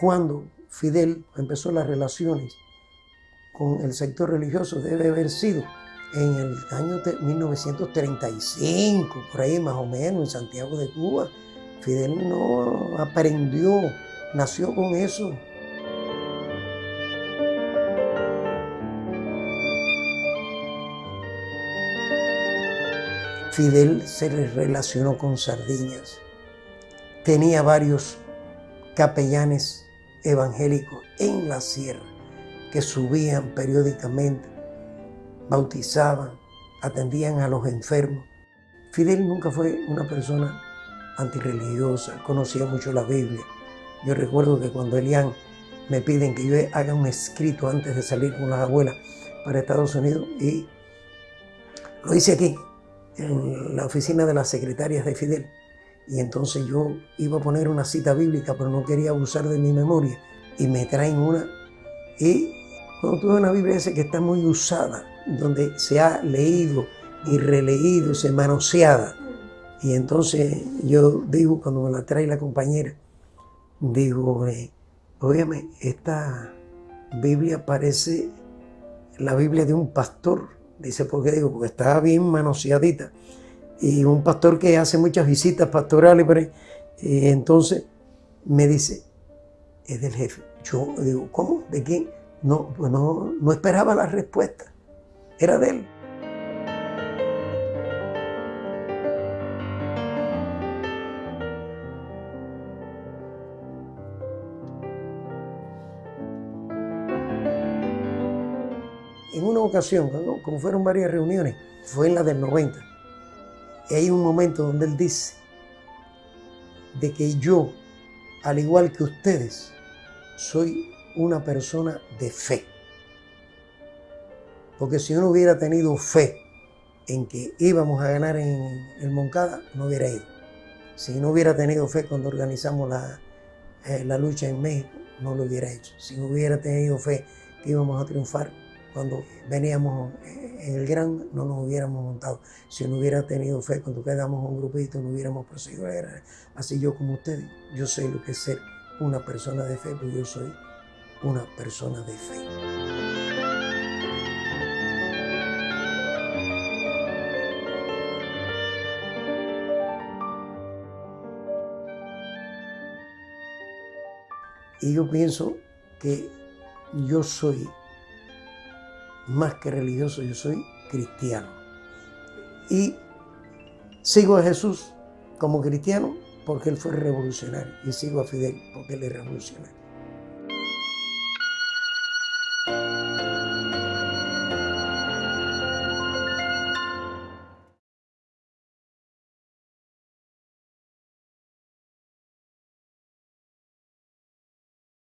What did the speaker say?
cuando Fidel empezó las relaciones con el sector religioso debe haber sido en el año 1935, por ahí más o menos, en Santiago de Cuba. Fidel no aprendió, nació con eso. Fidel se relacionó con Sardiñas. Tenía varios capellanes evangélicos en la sierra que subían periódicamente, bautizaban, atendían a los enfermos. Fidel nunca fue una persona antirreligiosa, conocía mucho la Biblia. Yo recuerdo que cuando Elian me piden que yo haga un escrito antes de salir con las abuelas para Estados Unidos y lo hice aquí, en la oficina de las secretarias de Fidel. Y entonces yo iba a poner una cita bíblica, pero no quería abusar de mi memoria. Y me traen una. Y cuando tuve una Biblia esa que está muy usada, donde se ha leído y releído, se manoseada. Y entonces yo digo, cuando me la trae la compañera, digo, eh, esta Biblia parece la Biblia de un pastor Dice, ¿por qué digo? Porque está bien manoseadita. Y un pastor que hace muchas visitas pastorales, y entonces me dice, es del jefe. Yo digo, ¿cómo? ¿De quién? No, pues no, no esperaba la respuesta. Era de él. En una ocasión, como fueron varias reuniones, fue en la del 90, y hay un momento donde él dice de que yo, al igual que ustedes, soy una persona de fe. Porque si yo no hubiera tenido fe en que íbamos a ganar en el Moncada, no hubiera ido. Si no hubiera tenido fe cuando organizamos la, eh, la lucha en México, no lo hubiera hecho. Si no hubiera tenido fe que íbamos a triunfar, cuando veníamos en el gran no nos hubiéramos montado. Si no hubiera tenido fe, cuando quedamos un grupito, no hubiéramos proseguido. Así yo como ustedes, yo sé lo que es ser una persona de fe, porque yo soy una persona de fe. Y yo pienso que yo soy más que religioso, yo soy cristiano. Y sigo a Jesús como cristiano porque él fue revolucionario y sigo a Fidel porque él es revolucionario.